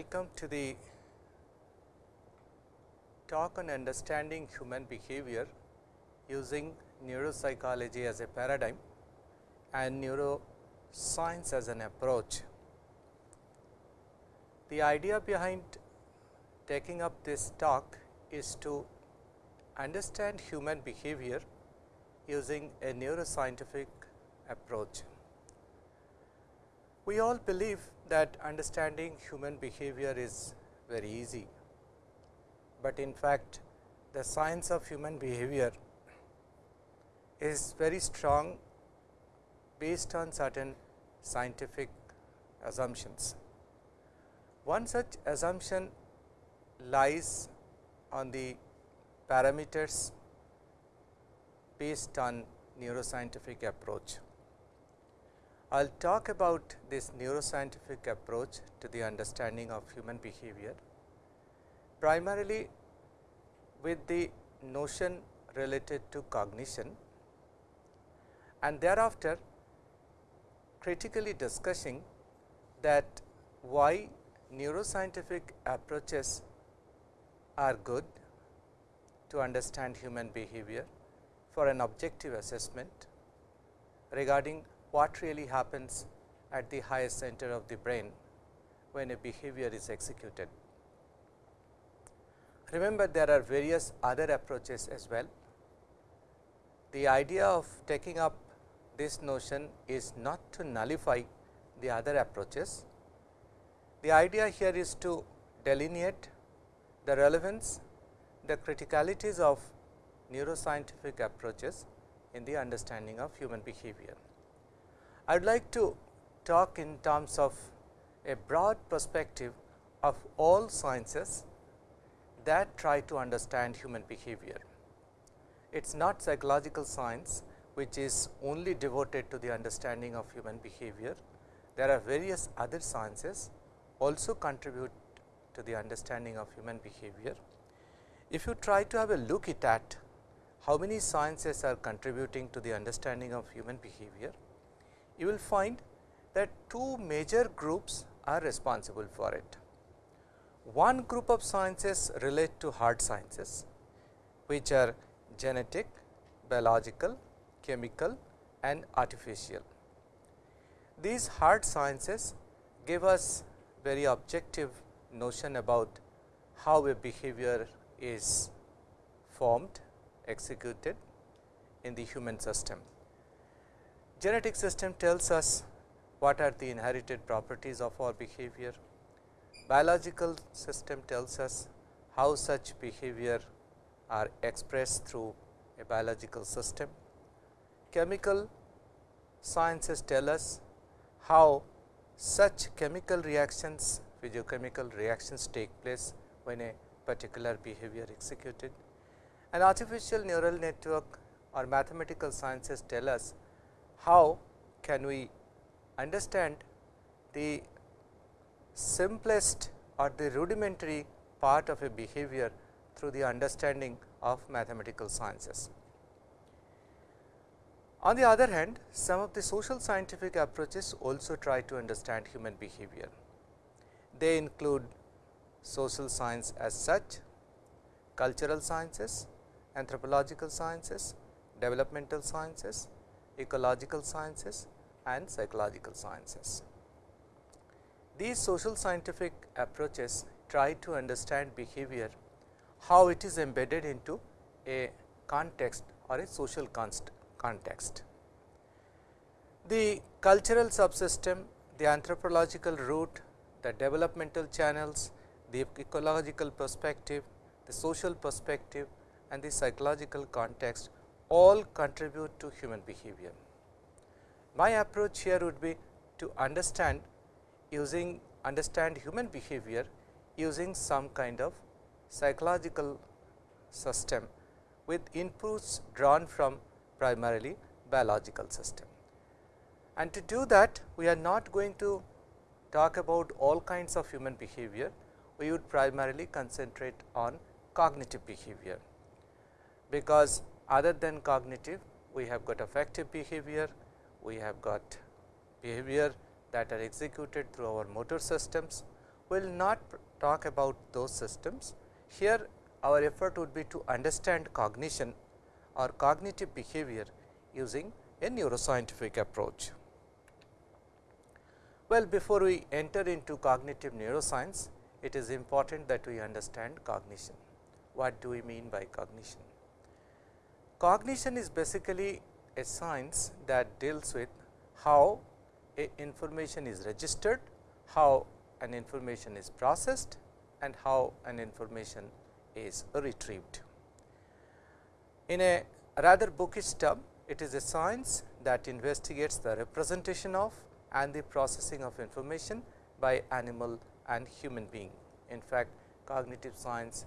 Welcome to the talk on understanding human behavior using neuropsychology as a paradigm and neuroscience as an approach. The idea behind taking up this talk is to understand human behavior using a neuroscientific approach. We all believe that understanding human behavior is very easy, but in fact the science of human behavior is very strong based on certain scientific assumptions. One such assumption lies on the parameters based on neuroscientific approach. I will talk about this neuroscientific approach to the understanding of human behavior, primarily with the notion related to cognition and thereafter critically discussing that why neuroscientific approaches are good to understand human behavior for an objective assessment regarding what really happens at the highest center of the brain when a behavior is executed. Remember there are various other approaches as well. The idea of taking up this notion is not to nullify the other approaches. The idea here is to delineate the relevance, the criticalities of neuroscientific approaches in the understanding of human behavior. I would like to talk in terms of a broad perspective of all sciences that try to understand human behavior. It is not psychological science which is only devoted to the understanding of human behavior. There are various other sciences also contribute to the understanding of human behavior. If you try to have a look at how many sciences are contributing to the understanding of human behavior, you will find that two major groups are responsible for it. One group of sciences relate to hard sciences, which are genetic, biological, chemical and artificial. These hard sciences give us very objective notion about how a behavior is formed, executed in the human system. Genetic system tells us what are the inherited properties of our behavior. Biological system tells us how such behavior are expressed through a biological system. Chemical sciences tell us how such chemical reactions, physiochemical reactions take place when a particular behavior executed. An artificial neural network or mathematical sciences tell us how can we understand the simplest or the rudimentary part of a behavior through the understanding of mathematical sciences. On the other hand, some of the social scientific approaches also try to understand human behavior. They include social science as such, cultural sciences, anthropological sciences, developmental sciences, ecological sciences and psychological sciences. These social scientific approaches try to understand behavior, how it is embedded into a context or a social context. The cultural subsystem, the anthropological root, the developmental channels, the ecological perspective, the social perspective and the psychological context all contribute to human behavior. My approach here would be to understand using understand human behavior using some kind of psychological system with inputs drawn from primarily biological system. And to do that we are not going to talk about all kinds of human behavior, we would primarily concentrate on cognitive behavior, because other than cognitive, we have got affective behavior, we have got behavior that are executed through our motor systems, we will not talk about those systems. Here our effort would be to understand cognition or cognitive behavior using a neuroscientific approach. Well, before we enter into cognitive neuroscience, it is important that we understand cognition. What do we mean by cognition? Cognition is basically a science that deals with how a information is registered, how an information is processed and how an information is retrieved. In a rather bookish term, it is a science that investigates the representation of and the processing of information by animal and human being. In fact, cognitive science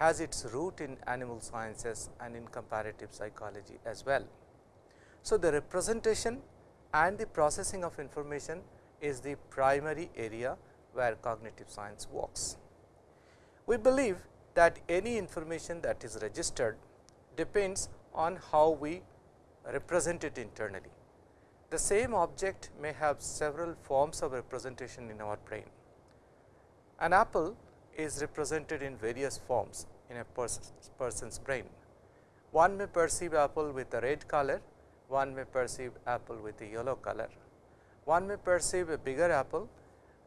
has its root in animal sciences and in comparative psychology as well. So, the representation and the processing of information is the primary area where cognitive science works. We believe that any information that is registered depends on how we represent it internally. The same object may have several forms of representation in our brain. An apple is represented in various forms in a person's brain. One may perceive apple with a red color, one may perceive apple with a yellow color. One may perceive a bigger apple,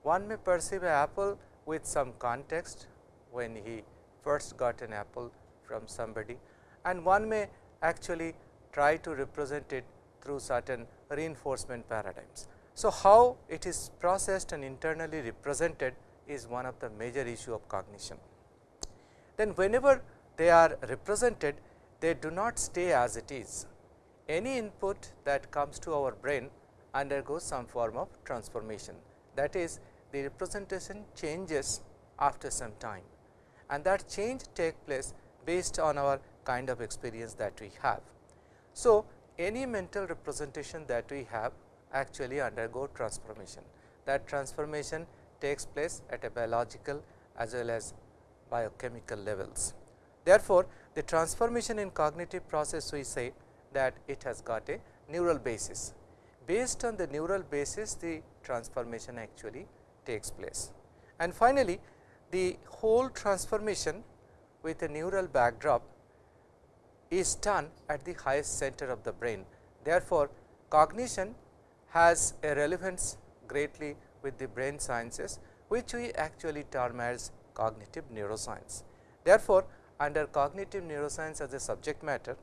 one may perceive an apple with some context when he first got an apple from somebody and one may actually try to represent it through certain reinforcement paradigms. So, how it is processed and internally represented is one of the major issue of cognition. Then whenever they are represented, they do not stay as it is. Any input that comes to our brain undergoes some form of transformation. That is, the representation changes after some time and that change take place based on our kind of experience that we have. So, any mental representation that we have actually undergo transformation. That transformation takes place at a biological as well as biochemical levels. Therefore, the transformation in cognitive process we say that it has got a neural basis. Based on the neural basis the transformation actually takes place. And finally, the whole transformation with a neural backdrop is done at the highest center of the brain. Therefore, cognition has a relevance greatly with the brain sciences, which we actually term as cognitive neuroscience. Therefore, under cognitive neuroscience as a subject matter,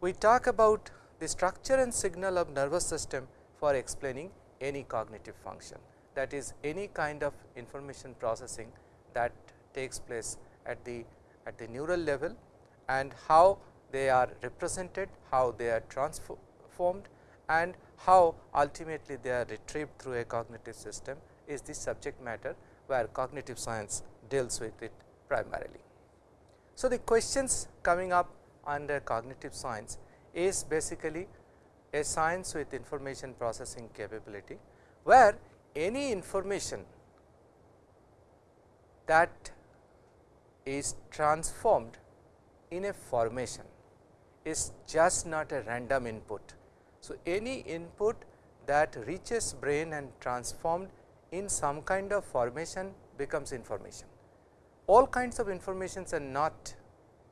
we talk about the structure and signal of nervous system for explaining any cognitive function that is any kind of information processing that takes place at the at the neural level and how they are represented, how they are transformed and how ultimately they are retrieved through a cognitive system is the subject matter where cognitive science deals with it primarily. So, the questions coming up under cognitive science is basically a science with information processing capability, where any information that is transformed in a formation is just not a random input. So, any input that reaches brain and transformed in some kind of formation becomes information. All kinds of informations are not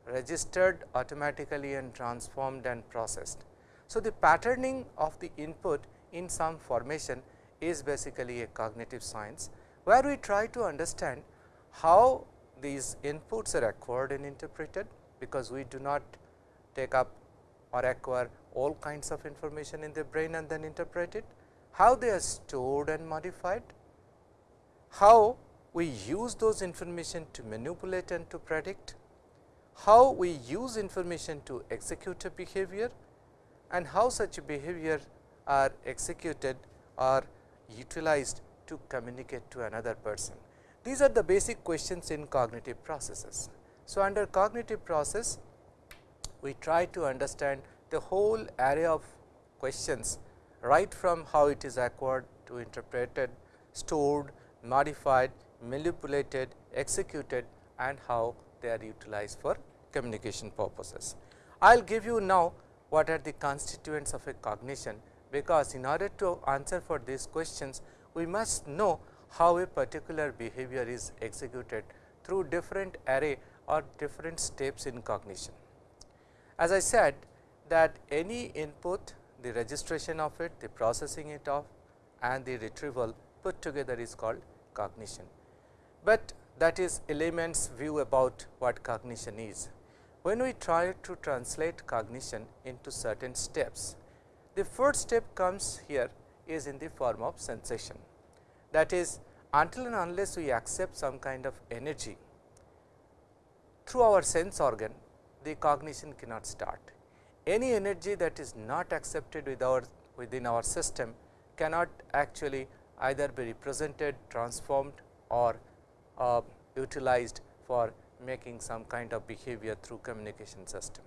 registered automatically and transformed and processed. So, the patterning of the input in some formation is basically a cognitive science, where we try to understand how these inputs are acquired and interpreted, because we do not take up or acquire all kinds of information in the brain and then interpret it, how they are stored and modified, how we use those information to manipulate and to predict, how we use information to execute a behavior and how such behavior are executed or utilized to communicate to another person. These are the basic questions in cognitive processes. So, under cognitive process we try to understand the whole area of questions right from how it is acquired to interpreted, stored, modified, manipulated, executed and how they are utilized for communication purposes. I will give you now what are the constituents of a cognition, because in order to answer for these questions, we must know how a particular behavior is executed through different array or different steps in cognition. As I said that any input, the registration of it, the processing it of and the retrieval put together is called cognition. But that is elements view about what cognition is. When we try to translate cognition into certain steps, the first step comes here is in the form of sensation. That is until and unless we accept some kind of energy through our sense organ, the cognition cannot start. Any energy that is not accepted with our within our system cannot actually either be represented, transformed or uh, utilized for making some kind of behavior through communication system.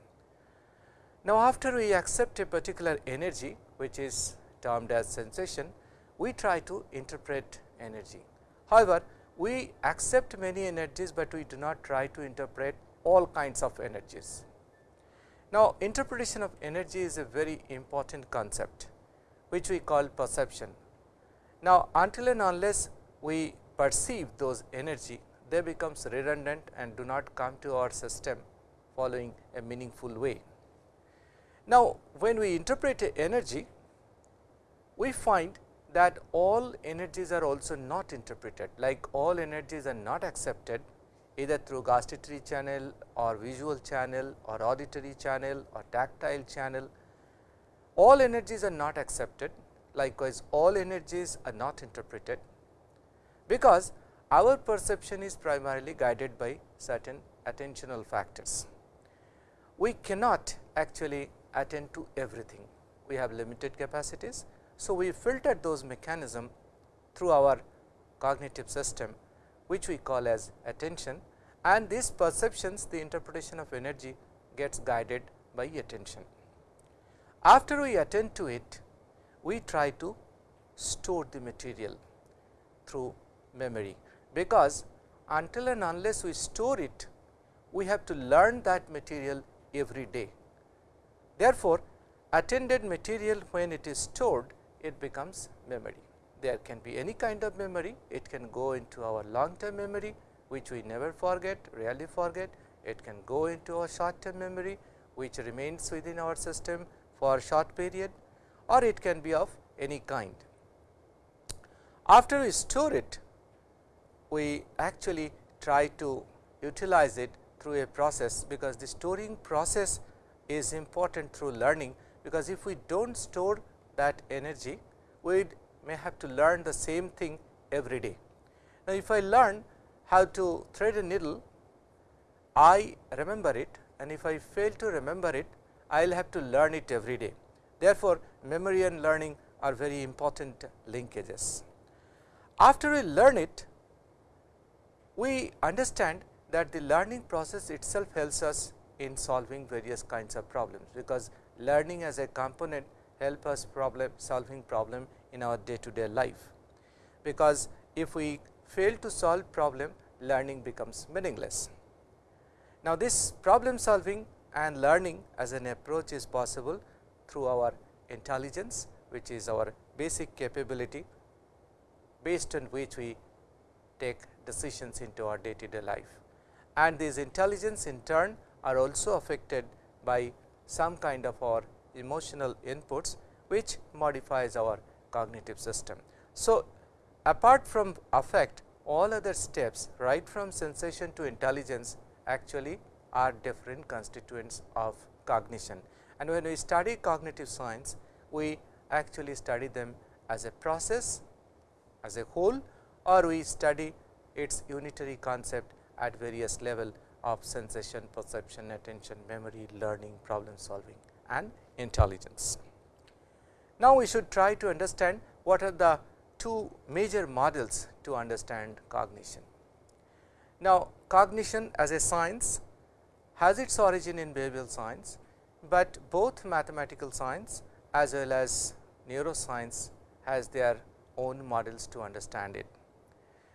Now, after we accept a particular energy which is termed as sensation, we try to interpret energy. However, we accept many energies, but we do not try to interpret all kinds of energies. Now, interpretation of energy is a very important concept, which we call perception. Now, until and unless we perceive those energy, they becomes redundant and do not come to our system following a meaningful way. Now, when we interpret energy, we find that all energies are also not interpreted like all energies are not accepted either through gustatory channel or visual channel or auditory channel or tactile channel. All energies are not accepted likewise all energies are not interpreted because our perception is primarily guided by certain attentional factors. We cannot actually attend to everything, we have limited capacities so, we filter those mechanism through our cognitive system which we call as attention and these perceptions the interpretation of energy gets guided by attention. After we attend to it, we try to store the material through memory, because until and unless we store it, we have to learn that material every day. Therefore, attended material when it is stored it becomes memory. There can be any kind of memory, it can go into our long term memory which we never forget, rarely forget, it can go into our short term memory which remains within our system for a short period or it can be of any kind. After we store it, we actually try to utilize it through a process, because the storing process is important through learning, because if we do not store that energy, we may have to learn the same thing every day. Now, if I learn how to thread a needle, I remember it and if I fail to remember it, I will have to learn it every day. Therefore, memory and learning are very important linkages. After we learn it, we understand that the learning process itself helps us in solving various kinds of problems, because learning as a component help us problem solving problem in our day to day life. Because if we fail to solve problem learning becomes meaningless. Now, this problem solving and learning as an approach is possible through our intelligence which is our basic capability based on which we take decisions into our day to day life. And these intelligence in turn are also affected by some kind of our emotional inputs which modifies our cognitive system. So, apart from affect all other steps right from sensation to intelligence actually are different constituents of cognition. And when we study cognitive science, we actually study them as a process as a whole or we study its unitary concept at various level of sensation, perception, attention, memory, learning, problem solving and intelligence. Now, we should try to understand what are the two major models to understand cognition. Now, cognition as a science has its origin in behavioral science, but both mathematical science as well as neuroscience has their own models to understand it.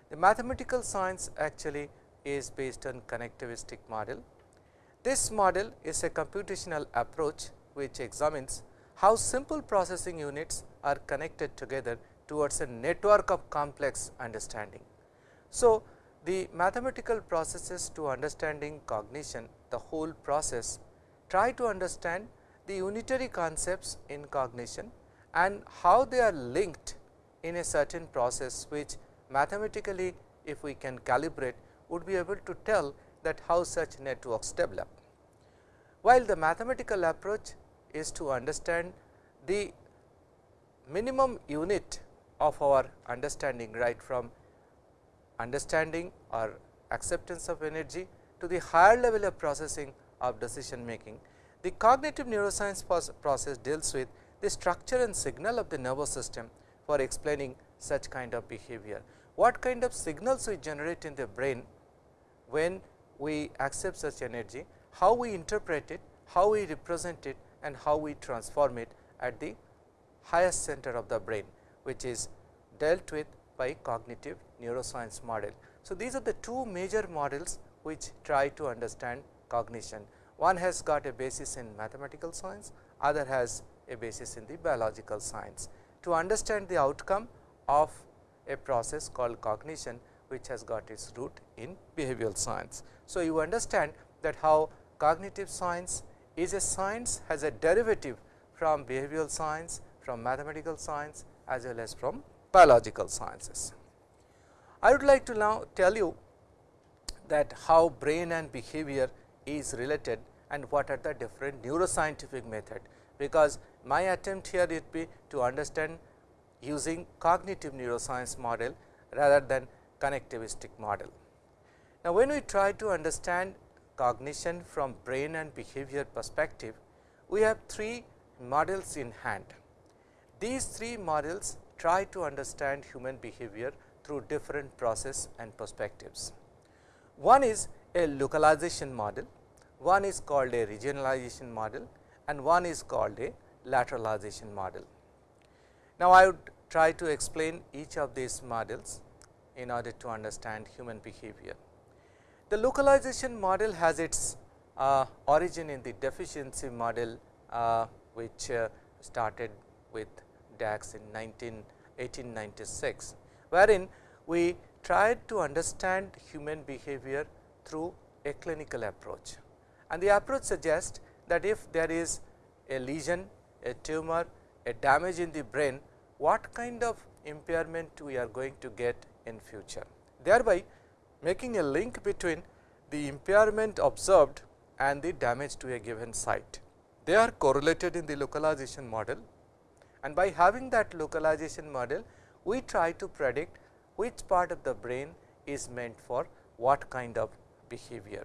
The mathematical science actually is based on connectivistic model. This model is a computational approach which examines how simple processing units are connected together towards a network of complex understanding. So, the mathematical processes to understanding cognition the whole process try to understand the unitary concepts in cognition and how they are linked in a certain process which mathematically if we can calibrate would be able to tell that how such networks develop. While the mathematical approach is to understand the minimum unit of our understanding right from understanding or acceptance of energy to the higher level of processing of decision making. The cognitive neuroscience process deals with the structure and signal of the nervous system for explaining such kind of behavior. What kind of signals we generate in the brain when we accept such energy, how we interpret it, how we represent it and how we transform it at the highest center of the brain, which is dealt with by cognitive neuroscience model. So, these are the two major models which try to understand cognition. One has got a basis in mathematical science, other has a basis in the biological science. To understand the outcome of a process called cognition, which has got its root in behavioral science. So, you understand that how cognitive science is a science has a derivative from behavioral science, from mathematical science as well as from biological sciences. I would like to now tell you that how brain and behavior is related and what are the different neuroscientific method, because my attempt here would be to understand using cognitive neuroscience model rather than connectivistic model. Now, when we try to understand cognition from brain and behavior perspective, we have three models in hand. These three models try to understand human behavior through different process and perspectives. One is a localization model, one is called a regionalization model and one is called a lateralization model. Now, I would try to explain each of these models in order to understand human behavior. The localization model has its uh, origin in the deficiency model, uh, which uh, started with Dax in 19, 1896, wherein we tried to understand human behavior through a clinical approach. And the approach suggests that if there is a lesion, a tumor, a damage in the brain, what kind of impairment we are going to get in future. Thereby, making a link between the impairment observed and the damage to a given site. They are correlated in the localization model and by having that localization model, we try to predict which part of the brain is meant for what kind of behavior.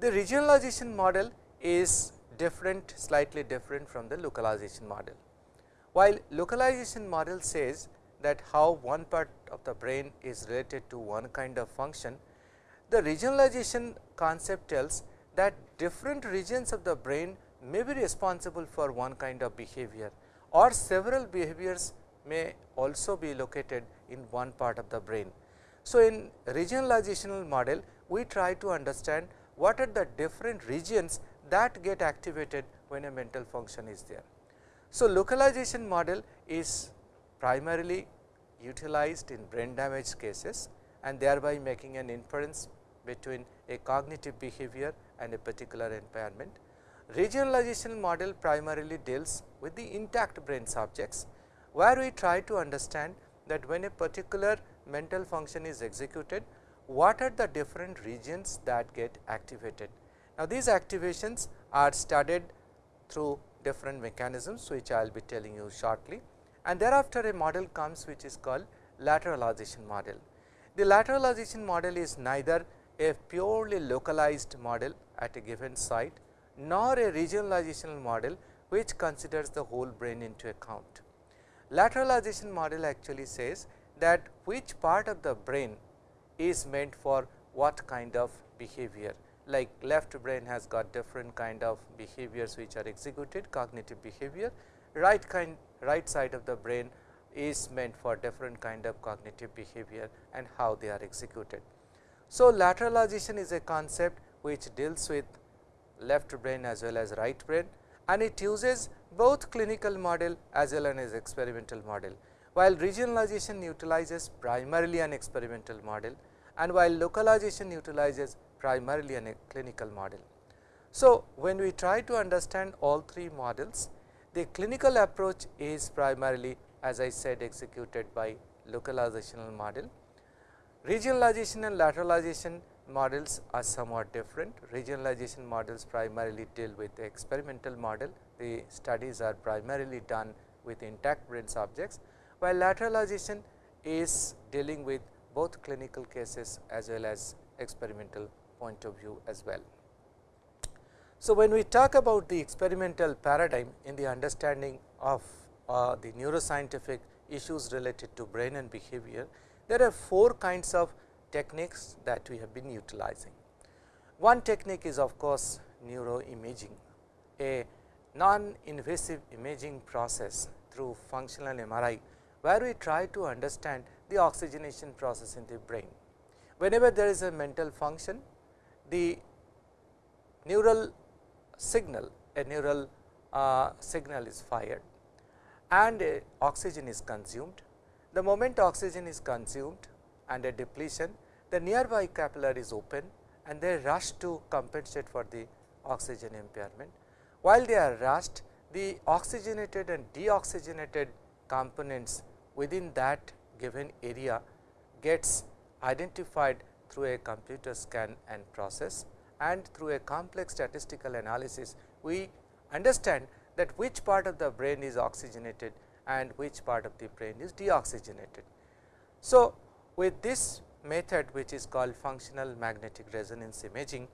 The regionalization model is different slightly different from the localization model. While localization model says that how one part of the brain is related to one kind of function, the regionalization concept tells that different regions of the brain may be responsible for one kind of behavior or several behaviors may also be located in one part of the brain. So, in regionalizational model we try to understand what are the different regions that get activated when a mental function is there. So, localization model is primarily utilized in brain damage cases and thereby making an inference between a cognitive behavior and a particular impairment. Regionalization model primarily deals with the intact brain subjects, where we try to understand that when a particular mental function is executed, what are the different regions that get activated. Now, these activations are studied through different mechanisms, which I will be telling you shortly and thereafter a model comes which is called lateralization model. The lateralization model is neither a purely localized model at a given site nor a regionalization model which considers the whole brain into account. Lateralization model actually says that which part of the brain is meant for what kind of behavior like left brain has got different kind of behaviors which are executed cognitive behavior, right kind right side of the brain is meant for different kind of cognitive behavior and how they are executed. So, lateralization is a concept which deals with left brain as well as right brain and it uses both clinical model as well as experimental model. while regionalization utilizes primarily an experimental model and while localization utilizes primarily a clinical model. So, when we try to understand all three models, the clinical approach is primarily as I said executed by localizational model. Regionalization and lateralization models are somewhat different. Regionalization models primarily deal with the experimental model. The studies are primarily done with intact brain subjects, while lateralization is dealing with both clinical cases as well as experimental point of view as well. So, when we talk about the experimental paradigm in the understanding of uh, the neuroscientific issues related to brain and behavior, there are four kinds of techniques that we have been utilizing. One technique is of course, neuroimaging, a non-invasive imaging process through functional MRI, where we try to understand the oxygenation process in the brain. Whenever there is a mental function, the neural signal, a neural uh, signal is fired and uh, oxygen is consumed. The moment oxygen is consumed and a depletion, the nearby capillary is open and they rush to compensate for the oxygen impairment. While they are rushed, the oxygenated and deoxygenated components within that given area gets identified through a computer scan and process and through a complex statistical analysis, we understand that which part of the brain is oxygenated and which part of the brain is deoxygenated. So, with this method which is called functional magnetic resonance imaging,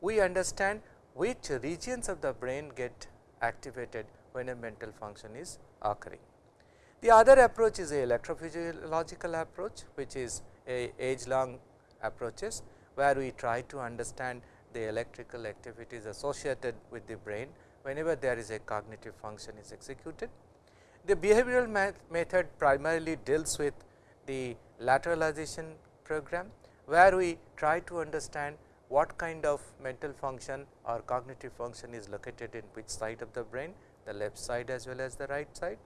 we understand which regions of the brain get activated when a mental function is occurring. The other approach is a electrophysiological approach, which is a age long approaches, where we try to understand the electrical activities associated with the brain whenever there is a cognitive function is executed. The behavioral method primarily deals with the lateralization program, where we try to understand what kind of mental function or cognitive function is located in which side of the brain, the left side as well as the right side.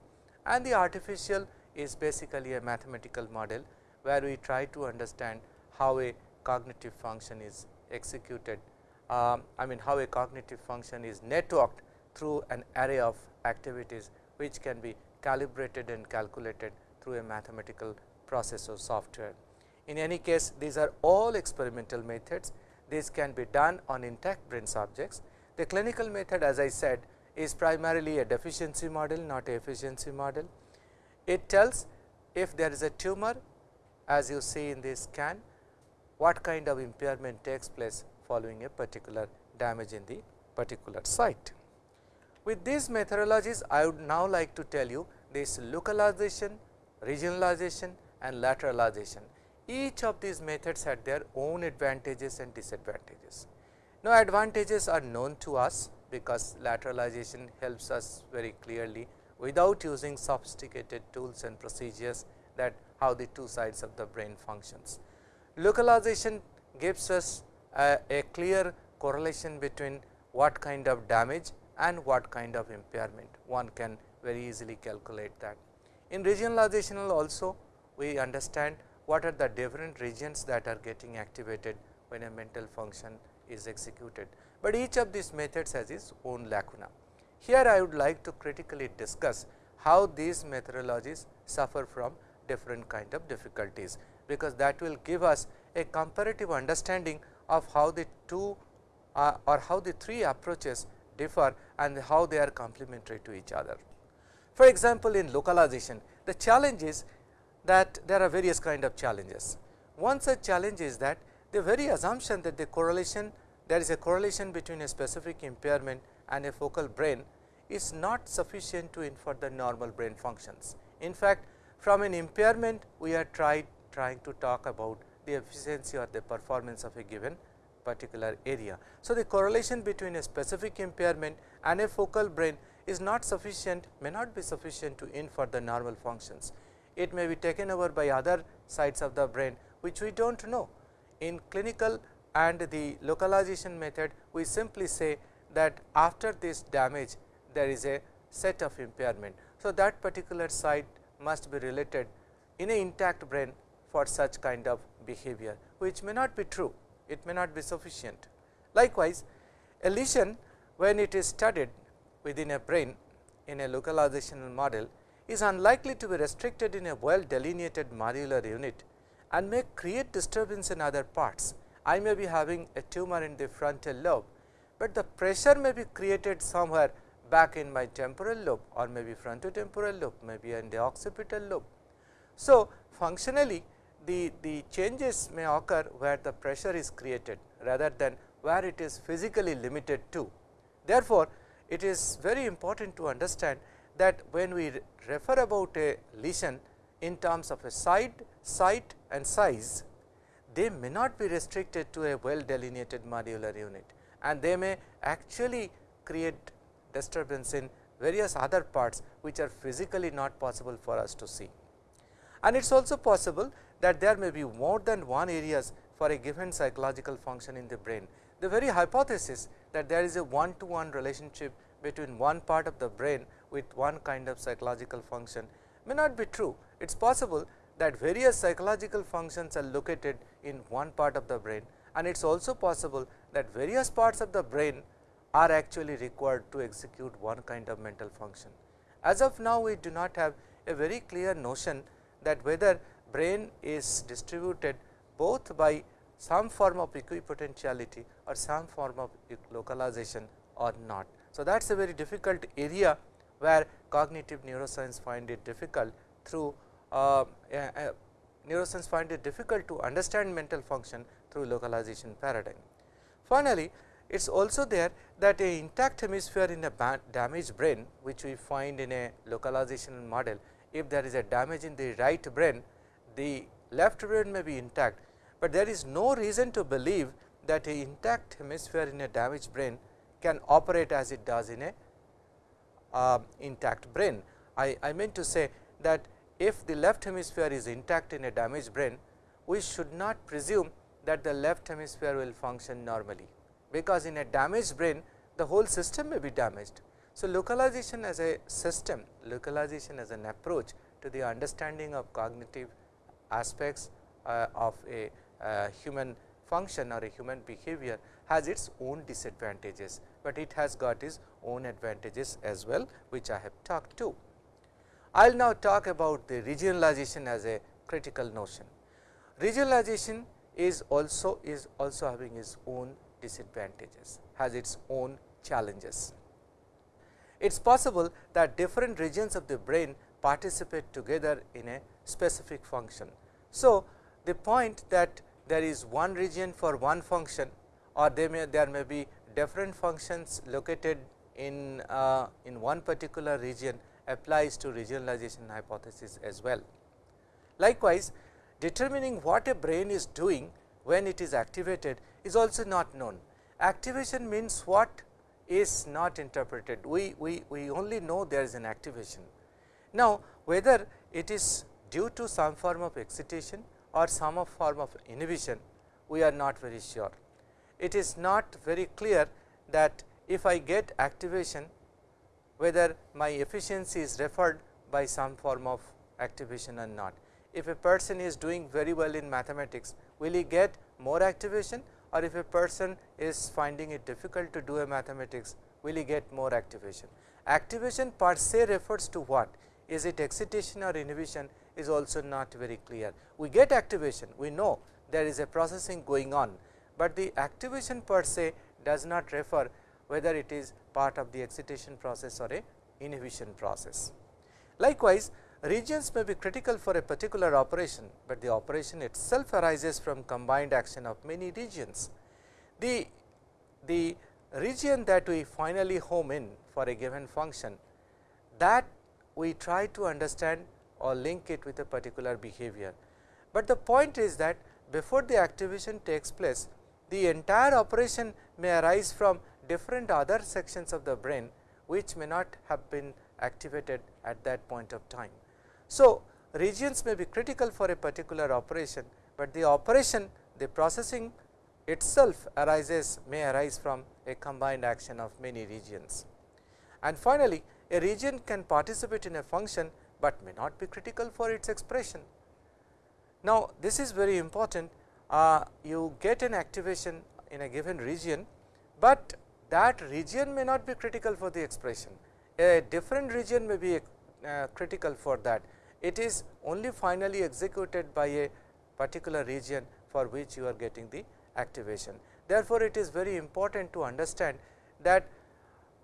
And the artificial is basically a mathematical model, where we try to understand how a cognitive function is executed um, I mean how a cognitive function is networked through an array of activities which can be calibrated and calculated through a mathematical process or software. In any case these are all experimental methods, these can be done on intact brain subjects. The clinical method as I said is primarily a deficiency model not a efficiency model. It tells if there is a tumor as you see in this scan what kind of impairment takes place following a particular damage in the particular site. With these methodologies, I would now like to tell you this localization, regionalization and lateralization. Each of these methods had their own advantages and disadvantages. Now, advantages are known to us because lateralization helps us very clearly without using sophisticated tools and procedures that how the two sides of the brain functions. Localization gives us a, a clear correlation between what kind of damage and what kind of impairment. One can very easily calculate that. In regionalizational also we understand what are the different regions that are getting activated when a mental function is executed, but each of these methods has its own lacuna. Here I would like to critically discuss how these methodologies suffer from different kind of difficulties, because that will give us a comparative understanding of how the two uh, or how the three approaches differ and how they are complementary to each other. For example, in localization the challenge is that there are various kind of challenges. One such challenge is that the very assumption that the correlation there is a correlation between a specific impairment and a focal brain is not sufficient to infer the normal brain functions. In fact, from an impairment we are tried trying to talk about the efficiency or the performance of a given particular area. So, the correlation between a specific impairment and a focal brain is not sufficient may not be sufficient to infer the normal functions. It may be taken over by other sides of the brain which we do not know. In clinical and the localization method we simply say that after this damage there is a set of impairment. So, that particular site must be related in a intact brain for such kind of behavior, which may not be true, it may not be sufficient. Likewise, a lesion when it is studied within a brain in a localizational model is unlikely to be restricted in a well delineated modular unit and may create disturbance in other parts. I may be having a tumor in the frontal lobe, but the pressure may be created somewhere back in my temporal lobe or maybe frontotemporal lobe, maybe in the occipital lobe. So, functionally the, the changes may occur where the pressure is created rather than where it is physically limited to. Therefore, it is very important to understand that when we refer about a lesion in terms of a side, site and size, they may not be restricted to a well delineated modular unit and they may actually create disturbance in various other parts which are physically not possible for us to see. And it is also possible that there may be more than one areas for a given psychological function in the brain. The very hypothesis that there is a one to one relationship between one part of the brain with one kind of psychological function may not be true. It is possible that various psychological functions are located in one part of the brain and it is also possible that various parts of the brain are actually required to execute one kind of mental function. As of now, we do not have a very clear notion that whether brain is distributed both by some form of equipotentiality or some form of localization or not. So, that is a very difficult area where cognitive neuroscience find it difficult through uh, uh, neuroscience find it difficult to understand mental function through localization paradigm. Finally, it is also there that a intact hemisphere in a damaged brain which we find in a localization model, if there is a damage in the right brain, the left brain may be intact, but there is no reason to believe that a intact hemisphere in a damaged brain can operate as it does in a uh, intact brain. I, I meant to say that if the left hemisphere is intact in a damaged brain, we should not presume that the left hemisphere will function normally, because in a damaged brain the whole system may be damaged. So, localization as a system, localization as an approach to the understanding of cognitive aspects uh, of a uh, human function or a human behavior has its own disadvantages, but it has got its own advantages as well which I have talked to. I will now talk about the regionalization as a critical notion. Regionalization is also is also having its own disadvantages, has its own challenges. It is possible that different regions of the brain participate together in a specific function. So, the point that there is one region for one function or they may there may be different functions located in uh, in one particular region applies to regionalization hypothesis as well. Likewise, determining what a brain is doing when it is activated is also not known. Activation means what is not interpreted. We, we, we only know there is an activation. Now, whether it is due to some form of excitation or some form of inhibition, we are not very sure. It is not very clear that if I get activation, whether my efficiency is referred by some form of activation or not. If a person is doing very well in mathematics, will he get more activation or if a person is finding it difficult to do a mathematics, will he get more activation. Activation per se refers to what? Is it excitation or inhibition is also not very clear. We get activation, we know there is a processing going on, but the activation per se does not refer whether it is part of the excitation process or a inhibition process. Likewise, regions may be critical for a particular operation, but the operation itself arises from combined action of many regions. The, the region that we finally home in for a given function that we try to understand or link it with a particular behavior. But the point is that before the activation takes place, the entire operation may arise from different other sections of the brain, which may not have been activated at that point of time. So, regions may be critical for a particular operation, but the operation the processing itself arises may arise from a combined action of many regions. And finally, a region can participate in a function but may not be critical for its expression. Now, this is very important uh, you get an activation in a given region, but that region may not be critical for the expression. A different region may be uh, critical for that. It is only finally executed by a particular region for which you are getting the activation. Therefore, it is very important to understand that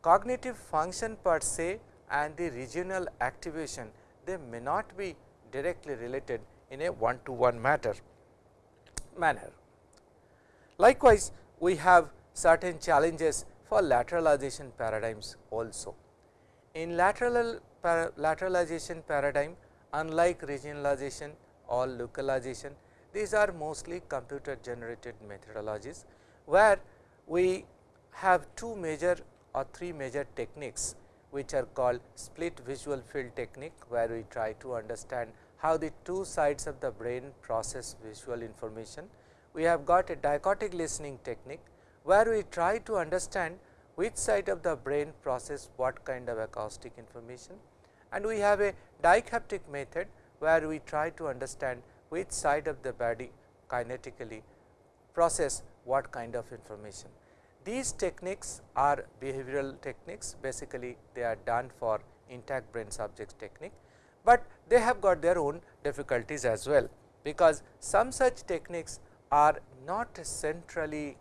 cognitive function per se and the regional activation they may not be directly related in a one to one matter manner. Likewise, we have certain challenges for lateralization paradigms also. In lateral para lateralization paradigm unlike regionalization or localization these are mostly computer generated methodologies where we have two major or three major techniques which are called split visual field technique where we try to understand how the two sides of the brain process visual information. We have got a dichotic listening technique where we try to understand which side of the brain process what kind of acoustic information and we have a dihaptic method where we try to understand which side of the body kinetically process what kind of information. These techniques are behavioral techniques basically they are done for intact brain subjects technique, but they have got their own difficulties as well, because some such techniques are not centrally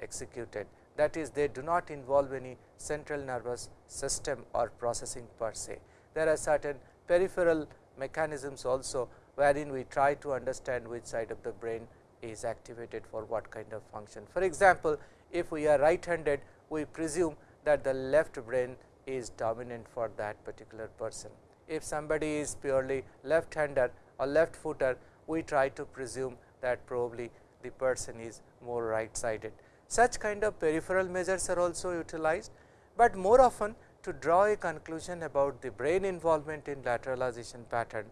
executed that is they do not involve any central nervous system or processing per se. There are certain peripheral mechanisms also wherein we try to understand which side of the brain is activated for what kind of function. For example, if we are right handed we presume that the left brain is dominant for that particular person. If somebody is purely left hander or left footer we try to presume that probably the person is more right sided. Such kind of peripheral measures are also utilized, but more often to draw a conclusion about the brain involvement in lateralization pattern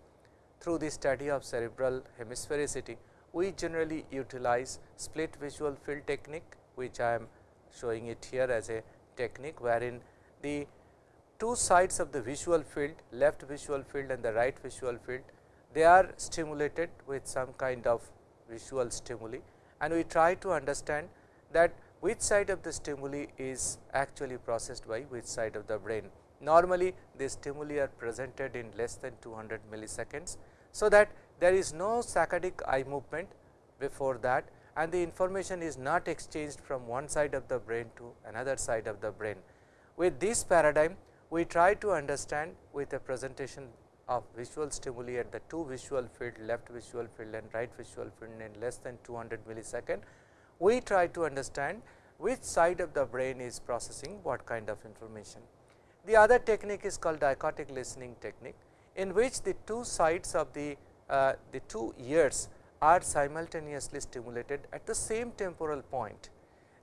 through the study of cerebral hemisphericity, we generally utilize split visual field technique, which I am showing it here as a technique, wherein the two sides of the visual field, left visual field and the right visual field, they are stimulated with some kind of visual stimuli and we try to understand that which side of the stimuli is actually processed by which side of the brain. Normally, the stimuli are presented in less than 200 milliseconds. So, that there is no saccadic eye movement before that and the information is not exchanged from one side of the brain to another side of the brain. With this paradigm, we try to understand with a presentation of visual stimuli at the two visual field left visual field and right visual field in less than 200 millisecond we try to understand which side of the brain is processing what kind of information. The other technique is called dichotic listening technique, in which the two sides of the, uh, the two ears are simultaneously stimulated at the same temporal point,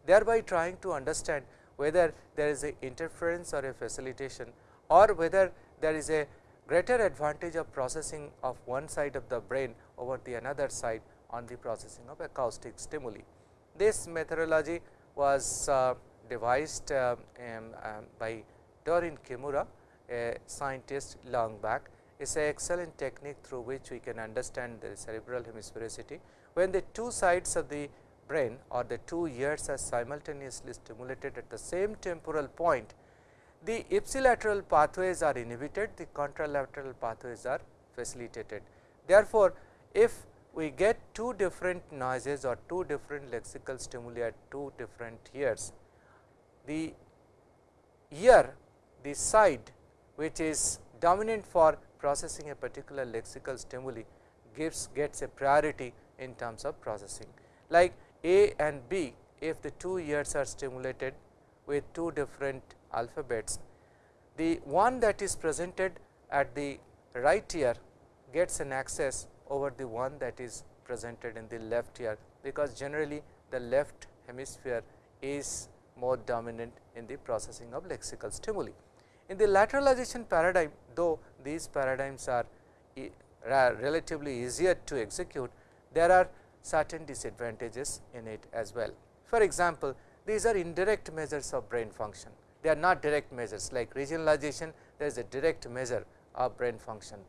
thereby trying to understand whether there is a interference or a facilitation or whether there is a greater advantage of processing of one side of the brain over the another side on the processing of acoustic stimuli. This methodology was uh, devised uh, um, um, by Doreen Kimura, a scientist long back. Is an excellent technique through which we can understand the cerebral hemisphericity. When the two sides of the brain or the two ears are simultaneously stimulated at the same temporal point, the ipsilateral pathways are inhibited, the contralateral pathways are facilitated. Therefore, if we get two different noises or two different lexical stimuli at two different ears. The ear, the side which is dominant for processing a particular lexical stimuli gives gets a priority in terms of processing. Like A and B, if the two ears are stimulated with two different alphabets, the one that is presented at the right ear gets an access over the one that is presented in the left ear, because generally the left hemisphere is more dominant in the processing of lexical stimuli. In the lateralization paradigm, though these paradigms are relatively easier to execute, there are certain disadvantages in it as well. For example, these are indirect measures of brain function, they are not direct measures like regionalization, there is a direct measure of brain function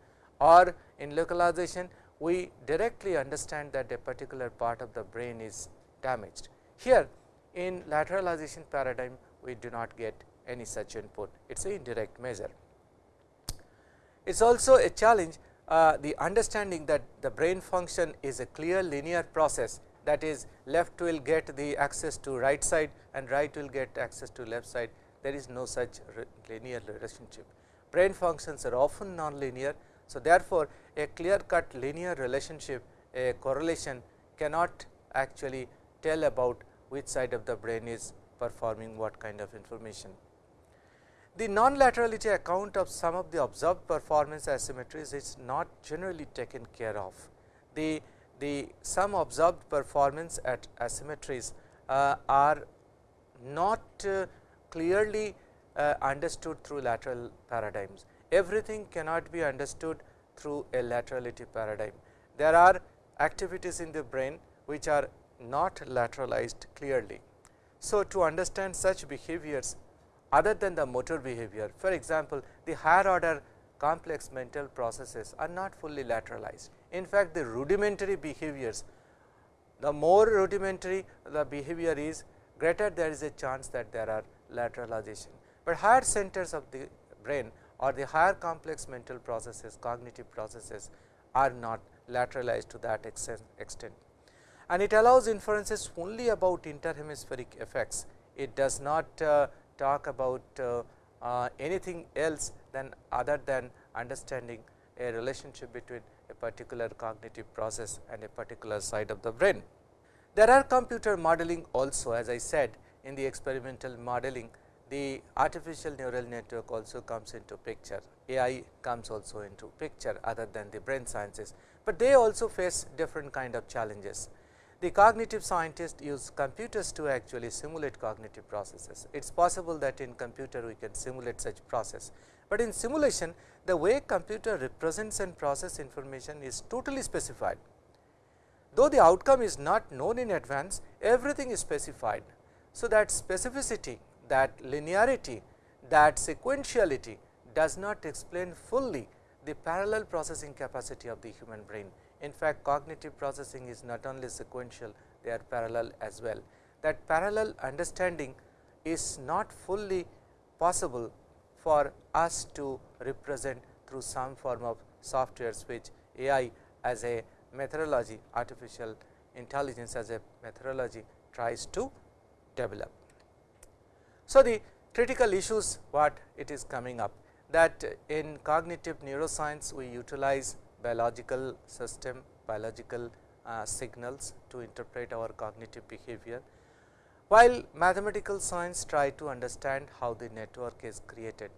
or in localization we directly understand that a particular part of the brain is damaged. Here in lateralization paradigm we do not get any such input, it is an indirect measure. It is also a challenge uh, the understanding that the brain function is a clear linear process that is left will get the access to right side and right will get access to left side there is no such linear relationship. Brain functions are often non-linear. So, therefore, a clear cut linear relationship a correlation cannot actually tell about which side of the brain is performing what kind of information. The non-laterality account of some of the observed performance asymmetries is not generally taken care of. The, the some observed performance at asymmetries uh, are not uh, clearly uh, understood through lateral paradigms. Everything cannot be understood through a laterality paradigm. There are activities in the brain which are not lateralized clearly. So, to understand such behaviors other than the motor behavior. For example, the higher order complex mental processes are not fully lateralized. In fact, the rudimentary behaviors, the more rudimentary the behavior is, greater there is a chance that there are lateralization. But higher centers of the brain or the higher complex mental processes, cognitive processes are not lateralized to that extent. And it allows inferences only about interhemispheric effects. It does not uh, talk about uh, uh, anything else than other than understanding a relationship between a particular cognitive process and a particular side of the brain. There are computer modeling also as I said in the experimental modeling the artificial neural network also comes into picture, AI comes also into picture other than the brain sciences, but they also face different kind of challenges. The cognitive scientists use computers to actually simulate cognitive processes. It is possible that in computer we can simulate such process, but in simulation the way computer represents and process information is totally specified. Though the outcome is not known in advance, everything is specified. So, that specificity, that linearity, that sequentiality does not explain fully the parallel processing capacity of the human brain. In fact, cognitive processing is not only sequential, they are parallel as well. That parallel understanding is not fully possible for us to represent through some form of softwares which AI as a methodology, artificial intelligence as a methodology tries to develop. So, the critical issues what it is coming up that in cognitive neuroscience we utilize biological system, biological uh, signals to interpret our cognitive behavior, while mathematical science try to understand how the network is created.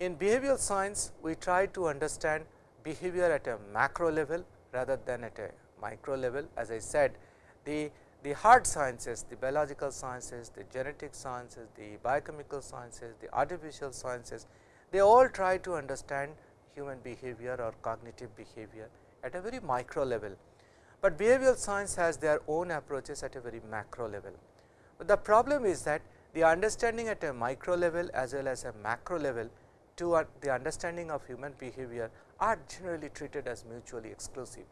In behavioral science, we try to understand behavior at a macro level rather than at a micro level. As I said, the, the hard sciences, the biological sciences, the genetic sciences, the biochemical sciences, the artificial sciences, they all try to understand human behavior or cognitive behavior at a very micro level, but behavioral science has their own approaches at a very macro level. But the problem is that the understanding at a micro level as well as a macro level to the understanding of human behavior are generally treated as mutually exclusive.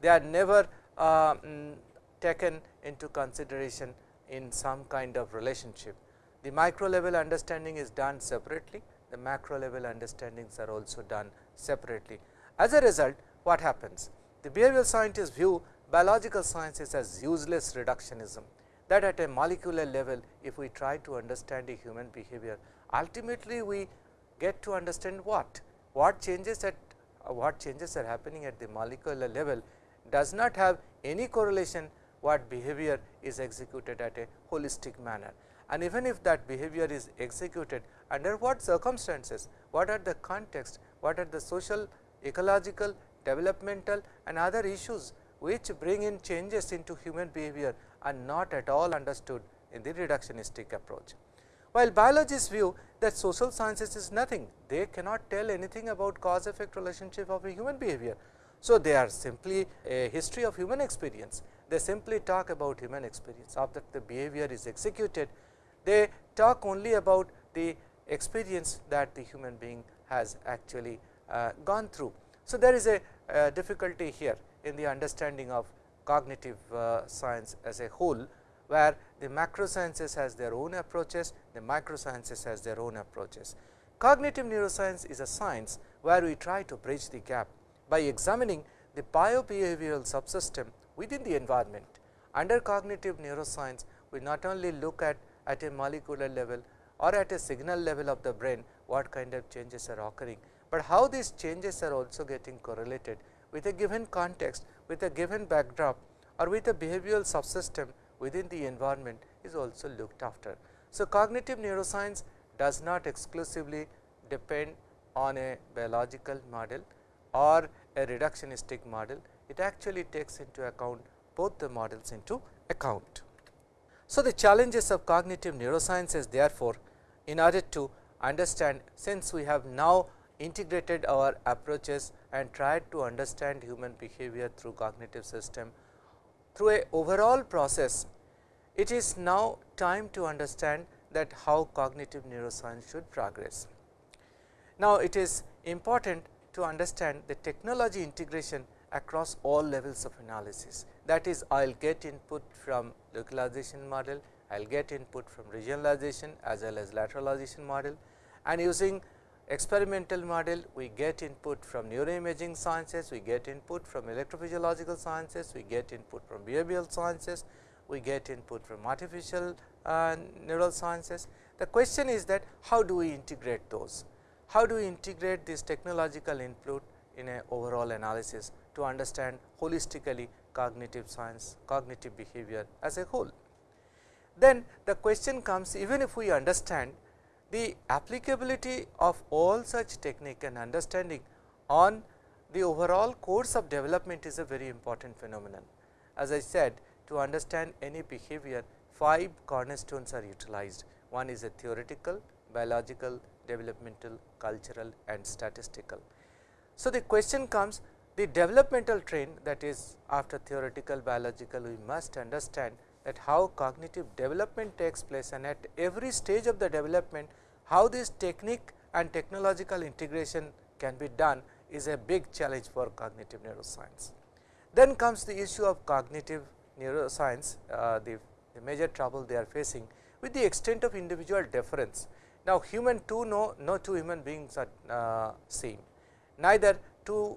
They are never uh, mm, taken into consideration in some kind of relationship. The micro level understanding is done separately, the macro level understandings are also done separately. As a result, what happens? The behavioral scientists view biological sciences as useless reductionism that at a molecular level, if we try to understand a human behavior, ultimately we get to understand what? What changes at uh, what changes are happening at the molecular level does not have any correlation what behavior is executed at a holistic manner. And even if that behavior is executed under what circumstances, what are the context, what are the social, ecological, developmental and other issues which bring in changes into human behavior are not at all understood in the reductionistic approach. While biologists view that social sciences is nothing, they cannot tell anything about cause effect relationship of a human behavior. So, they are simply a history of human experience, they simply talk about human experience after the behavior is executed, they talk only about the experience that the human being has actually uh, gone through. So, there is a uh, difficulty here in the understanding of cognitive uh, science as a whole, where the macro sciences has their own approaches, the micro sciences has their own approaches. Cognitive neuroscience is a science where we try to bridge the gap by examining the biobehavioral subsystem within the environment. Under cognitive neuroscience, we not only look at at a molecular level or at a signal level of the brain what kind of changes are occurring, but how these changes are also getting correlated with a given context, with a given backdrop or with a behavioral subsystem within the environment is also looked after. So, cognitive neuroscience does not exclusively depend on a biological model or a reductionistic model, it actually takes into account both the models into account. So, the challenges of cognitive neuroscience is therefore, in order to understand since we have now integrated our approaches and tried to understand human behavior through cognitive system through a overall process, it is now time to understand that how cognitive neuroscience should progress. Now, it is important to understand the technology integration across all levels of analysis. That is, I will get input from localization model, I will get input from regionalization as well as lateralization model and using experimental model we get input from neuroimaging sciences, we get input from electrophysiological sciences, we get input from behavioral sciences, we get input from artificial uh, neural sciences. The question is that how do we integrate those? How do we integrate this technological input in an overall analysis to understand holistically cognitive science, cognitive behavior as a whole. Then the question comes even if we understand the applicability of all such technique and understanding on the overall course of development is a very important phenomenon. As I said to understand any behavior five cornerstones are utilized. One is a theoretical, biological, developmental, cultural and statistical. So, the question comes the developmental train that is after theoretical biological we must understand that how cognitive development takes place and at every stage of the development how this technique and technological integration can be done is a big challenge for cognitive neuroscience. Then comes the issue of cognitive neuroscience, uh, the, the, major trouble they are facing with the extent of individual difference. Now, human two no, no two human beings are uh, same, neither two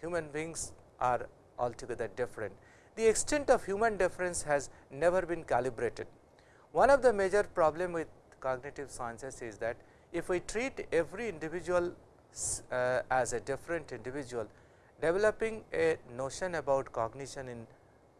human beings are altogether different. The extent of human difference has never been calibrated. One of the major problem with cognitive sciences is that if we treat every individual uh, as a different individual, developing a notion about cognition in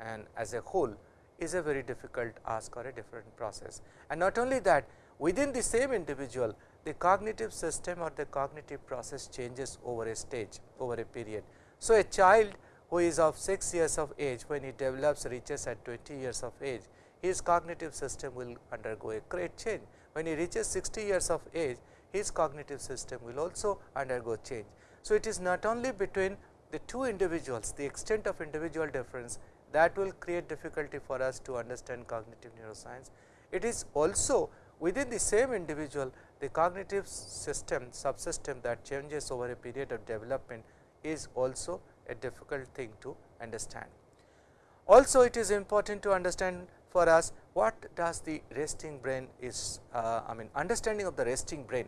and as a whole is a very difficult ask or a different process. And not only that within the same individual the cognitive system or the cognitive process changes over a stage over a period. So, a child who is of 6 years of age when he develops reaches at 20 years of age his cognitive system will undergo a great change when he reaches 60 years of age, his cognitive system will also undergo change. So, it is not only between the two individuals, the extent of individual difference that will create difficulty for us to understand cognitive neuroscience. It is also within the same individual, the cognitive system subsystem that changes over a period of development is also a difficult thing to understand. Also, it is important to understand for us what does the resting brain is uh, I mean understanding of the resting brain,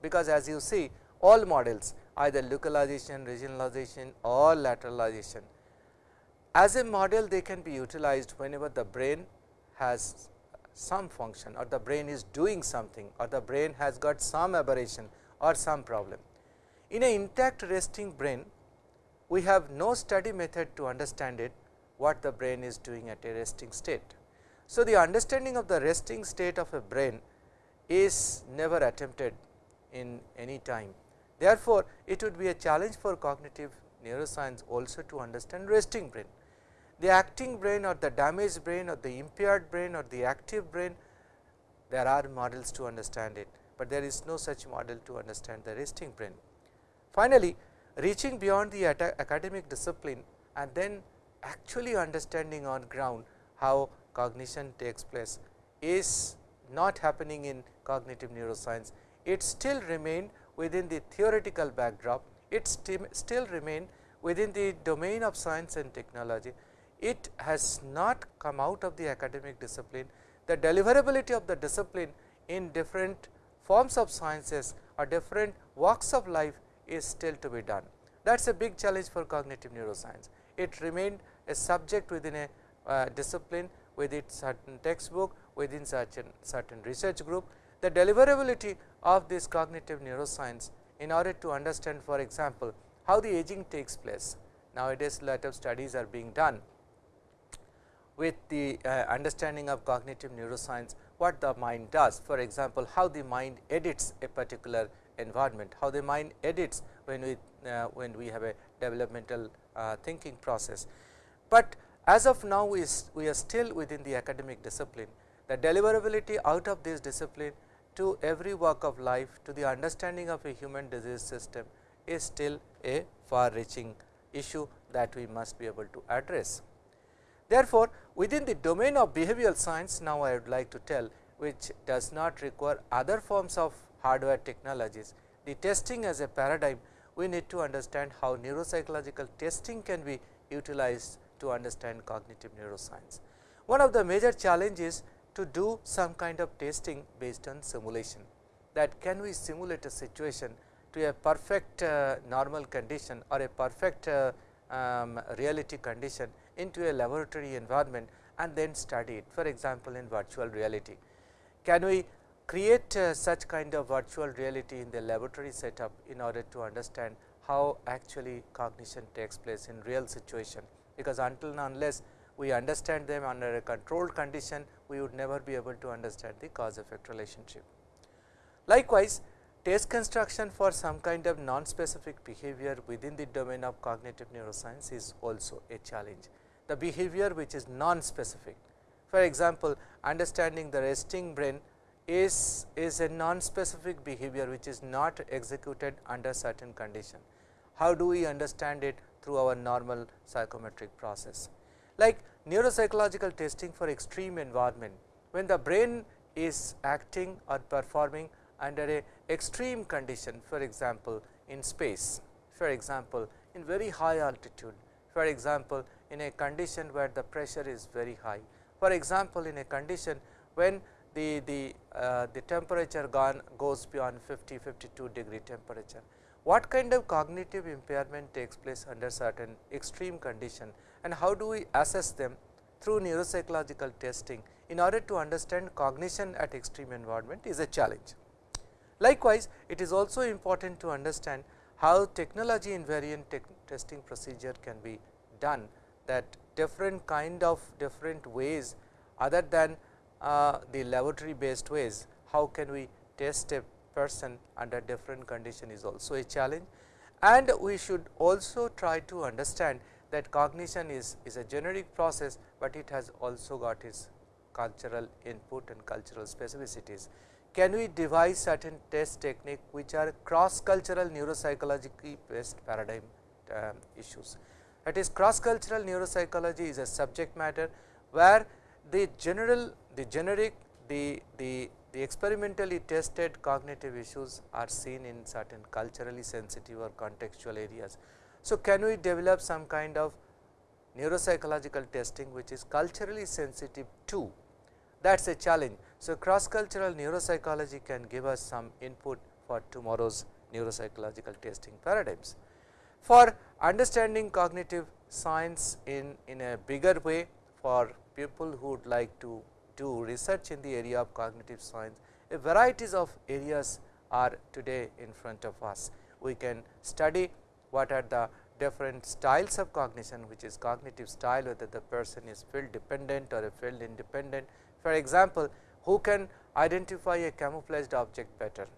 because as you see all models either localization, regionalization or lateralization. As a model they can be utilized whenever the brain has some function or the brain is doing something or the brain has got some aberration or some problem. In an intact resting brain, we have no study method to understand it what the brain is doing at a resting state. So, the understanding of the resting state of a brain is never attempted in any time. Therefore, it would be a challenge for cognitive neuroscience also to understand resting brain. The acting brain or the damaged brain or the impaired brain or the active brain, there are models to understand it, but there is no such model to understand the resting brain. Finally, reaching beyond the academic discipline and then actually understanding on ground how cognition takes place is not happening in cognitive neuroscience. It still remained within the theoretical backdrop, it still remain within the domain of science and technology. It has not come out of the academic discipline. The deliverability of the discipline in different forms of sciences or different walks of life is still to be done. That is a big challenge for cognitive neuroscience. It remained a subject within a uh, discipline with its certain textbook within certain certain research group. The deliverability of this cognitive neuroscience in order to understand for example, how the aging takes place. Nowadays, a lot of studies are being done with the uh, understanding of cognitive neuroscience what the mind does. For example, how the mind edits a particular environment, how the mind edits when we uh, when we have a developmental uh, thinking process. But as of now we, we are still within the academic discipline. The deliverability out of this discipline to every walk of life to the understanding of a human disease system is still a far reaching issue that we must be able to address. Therefore, within the domain of behavioral science now I would like to tell which does not require other forms of hardware technologies. The testing as a paradigm we need to understand how neuropsychological testing can be utilized to understand cognitive neuroscience. One of the major challenges to do some kind of testing based on simulation that can we simulate a situation to a perfect uh, normal condition or a perfect uh, um, reality condition into a laboratory environment and then study it for example, in virtual reality. Can we create uh, such kind of virtual reality in the laboratory setup in order to understand how actually cognition takes place in real situation, because until and unless we understand them under a controlled condition, we would never be able to understand the cause effect relationship. Likewise, test construction for some kind of non-specific behavior within the domain of cognitive neuroscience is also a challenge. The behavior which is non-specific. For example, understanding the resting brain is, is a non-specific behavior which is not executed under certain condition. How do we understand it through our normal psychometric process? Like neuropsychological testing for extreme environment, when the brain is acting or performing under a extreme condition for example, in space, for example, in very high altitude, for example, in a condition where the pressure is very high, for example, in a condition when the, the, uh, the temperature gone goes beyond 50, 52 degree temperature. What kind of cognitive impairment takes place under certain extreme condition and how do we assess them through neuropsychological testing in order to understand cognition at extreme environment is a challenge. Likewise, it is also important to understand how technology invariant testing procedure can be done that different kind of different ways other than uh, the laboratory based ways, how can we test a person under different condition is also a challenge. And we should also try to understand that cognition is, is a generic process, but it has also got its cultural input and cultural specificities. Can we devise certain test technique which are cross cultural neuropsychology based paradigm uh, issues. That is cross cultural neuropsychology is a subject matter where the general the generic the, the, the experimentally tested cognitive issues are seen in certain culturally sensitive or contextual areas. So, can we develop some kind of neuropsychological testing which is culturally sensitive too that is a challenge. So, cross cultural neuropsychology can give us some input for tomorrow's neuropsychological testing paradigms. For understanding cognitive science in, in a bigger way for people who would like to do research in the area of cognitive science, a varieties of areas are today in front of us. We can study what are the different styles of cognition, which is cognitive style, whether the person is field dependent or a field independent. For example, who can identify a camouflaged object better?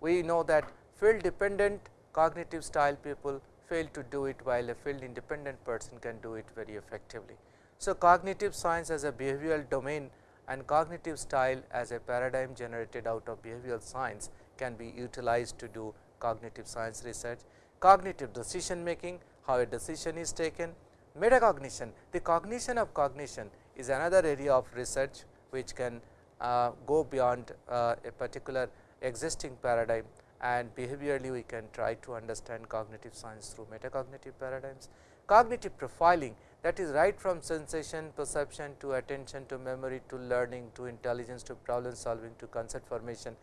We know that field dependent cognitive style people fail to do it, while a field independent person can do it very effectively. So, cognitive science as a behavioral domain and cognitive style as a paradigm generated out of behavioral science can be utilized to do cognitive science research. Cognitive decision making, how a decision is taken, metacognition, the cognition of cognition is another area of research which can uh, go beyond uh, a particular existing paradigm and behaviorally we can try to understand cognitive science through metacognitive paradigms. Cognitive profiling that is right from sensation, perception to attention to memory to learning to intelligence to problem solving to concept formation.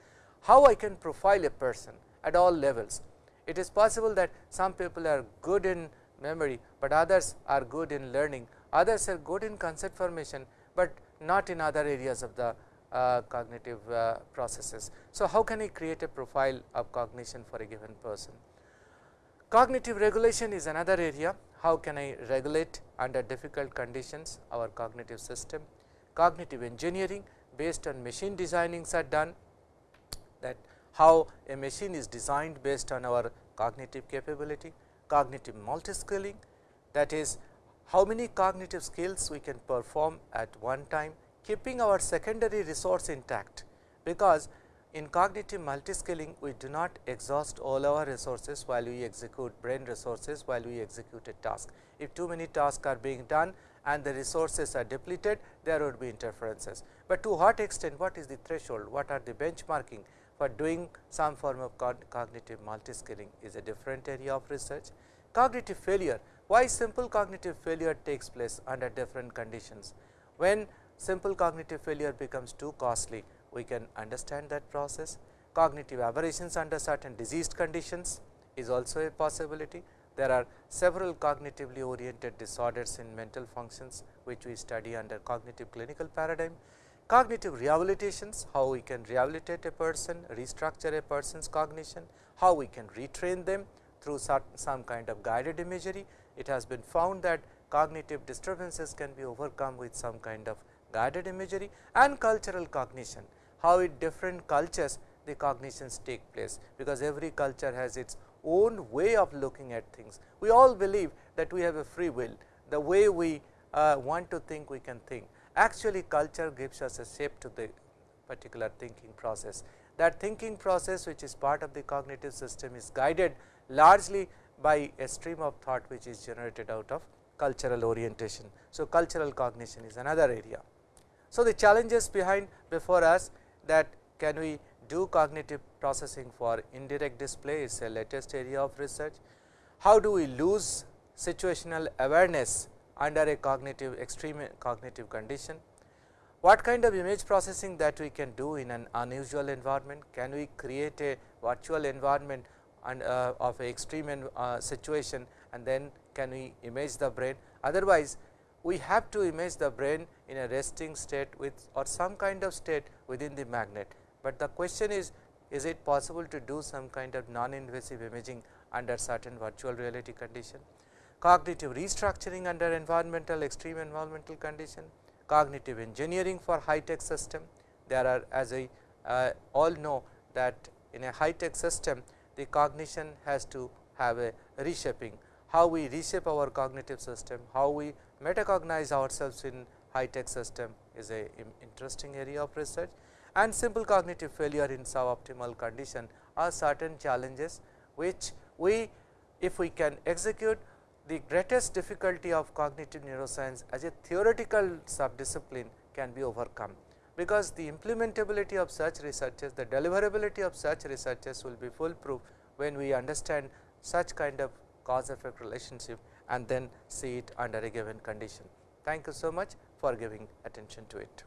How I can profile a person at all levels. It is possible that some people are good in memory, but others are good in learning, others are good in concept formation, but not in other areas of the uh, cognitive uh, processes. So, how can I create a profile of cognition for a given person? Cognitive regulation is another area, how can I regulate under difficult conditions our cognitive system. Cognitive engineering based on machine designings are done. That how a machine is designed based on our cognitive capability, cognitive multiscaling that is how many cognitive skills we can perform at one time keeping our secondary resource intact, because in cognitive multiscaling we do not exhaust all our resources while we execute brain resources while we execute a task. If too many tasks are being done and the resources are depleted there would be interferences, but to what extent what is the threshold what are the benchmarking for doing some form of cognitive multiscaling is a different area of research. Cognitive failure why simple cognitive failure takes place under different conditions. When simple cognitive failure becomes too costly, we can understand that process. Cognitive aberrations under certain diseased conditions is also a possibility. There are several cognitively oriented disorders in mental functions, which we study under cognitive clinical paradigm. Cognitive rehabilitations, how we can rehabilitate a person, restructure a person's cognition, how we can retrain them through some kind of guided imagery. It has been found that cognitive disturbances can be overcome with some kind of guided imagery and cultural cognition, how in different cultures the cognitions take place, because every culture has its own way of looking at things. We all believe that we have a free will, the way we uh, want to think we can think actually culture gives us a shape to the particular thinking process. That thinking process which is part of the cognitive system is guided largely by a stream of thought which is generated out of cultural orientation. So, cultural cognition is another area. So, the challenges behind before us that can we do cognitive processing for indirect display is a latest area of research. How do we lose situational awareness under a cognitive extreme cognitive condition. What kind of image processing that we can do in an unusual environment? Can we create a virtual environment and uh, of a extreme uh, situation and then can we image the brain? Otherwise, we have to image the brain in a resting state with or some kind of state within the magnet, but the question is is it possible to do some kind of non invasive imaging under certain virtual reality condition? Cognitive restructuring under environmental extreme environmental condition, cognitive engineering for high tech system. There are as I uh, all know that in a high tech system the cognition has to have a reshaping, how we reshape our cognitive system, how we metacognize ourselves in high tech system is a interesting area of research. And simple cognitive failure in suboptimal condition are certain challenges which we if we can execute the greatest difficulty of cognitive neuroscience as a theoretical subdiscipline can be overcome, because the implementability of such researches, the deliverability of such researches will be foolproof when we understand such kind of cause effect relationship and then see it under a given condition. Thank you so much for giving attention to it.